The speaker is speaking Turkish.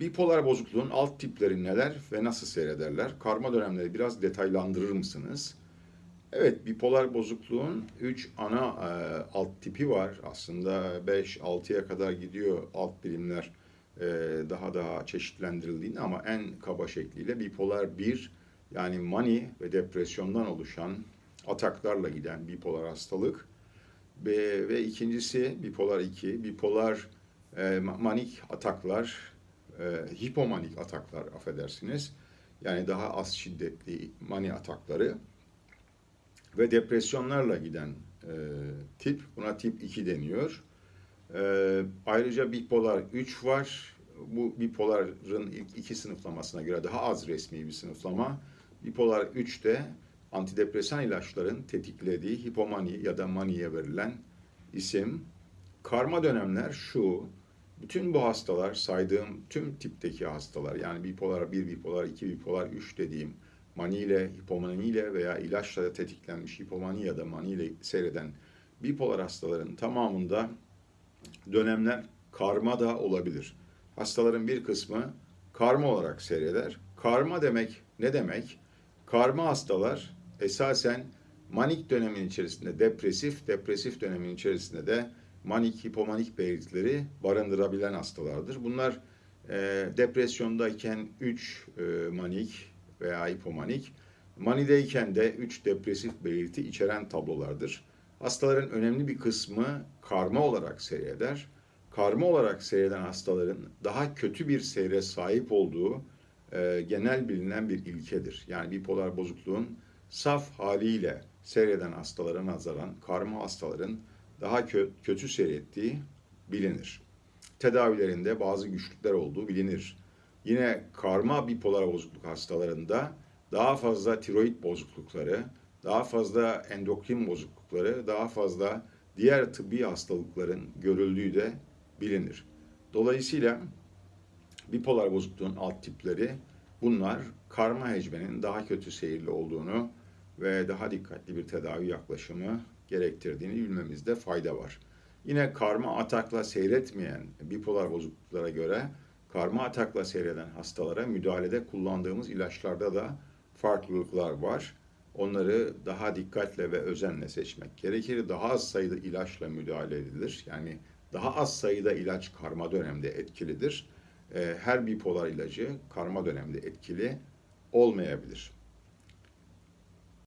Bipolar bozukluğun alt tipleri neler ve nasıl seyrederler? Karma dönemleri biraz detaylandırır mısınız? Evet, bipolar bozukluğun 3 ana e, alt tipi var. Aslında 5-6'ya kadar gidiyor alt birimler e, daha daha çeşitlendirildiğinde ama en kaba şekliyle bipolar 1 yani mani ve depresyondan oluşan ataklarla giden bipolar hastalık ve, ve ikincisi bipolar 2, bipolar e, ma- manik ataklar, e, hipomanik ataklar affedersiniz. Yani daha az şiddetli mani atakları ve depresyonlarla giden e, tip. Buna tip 2 deniyor. E, ayrıca bipolar 3 var. Bu bipoların ilk iki sınıflamasına göre daha az resmi bir sınıflama. Bipolar 3'te antidepresan ilaçların tetiklediği hipomani ya da maniye verilen isim. Karma dönemler şu, bütün bu hastalar saydığım tüm tipteki hastalar yani bipolar 1, bipolar 2, bipolar 3 dediğim maniyle, hipomaniyle veya ilaçla tetiklenmiş hipomani ya da maniyle seyreden bipolar hastaların tamamında dönemler karma da olabilir. Hastaların bir kısmı karma olarak seyreder. Karma demek ne demek? Karma hastalar esasen manik dönemin içerisinde depresif, depresif dönemin içerisinde de manik, hipomanik belirtileri barındırabilen hastalardır. Bunlar e, depresyondayken 3 e, manik veya hipomanik, manideyken de 3 depresif belirti içeren tablolardır. Hastaların önemli bir kısmı karma olarak seyreder. Karma olarak seyreden hastaların daha kötü bir seyre sahip olduğu e, genel bilinen bir ilkedir. Yani bipolar bozukluğun saf haliyle seyreden hastalara nazaran karma hastaların daha kö- kötü seyrettiği bilinir. Tedavilerinde bazı güçlükler olduğu bilinir. Yine karma bipolar bozukluk hastalarında daha fazla tiroid bozuklukları, daha fazla endokrin bozuklukları, daha fazla diğer tıbbi hastalıkların görüldüğü de bilinir. Dolayısıyla bipolar bozukluğun alt tipleri bunlar karma hecmenin daha kötü seyirli olduğunu ve daha dikkatli bir tedavi yaklaşımı gerektirdiğini bilmemizde fayda var. Yine karma atakla seyretmeyen bipolar bozukluklara göre karma atakla seyreden hastalara müdahalede kullandığımız ilaçlarda da farklılıklar var. Onları daha dikkatle ve özenle seçmek gerekir. Daha az sayıda ilaçla müdahale edilir. Yani daha az sayıda ilaç karma dönemde etkilidir. Ee, Her bipolar ilacı karma dönemde etkili olmayabilir.